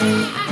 I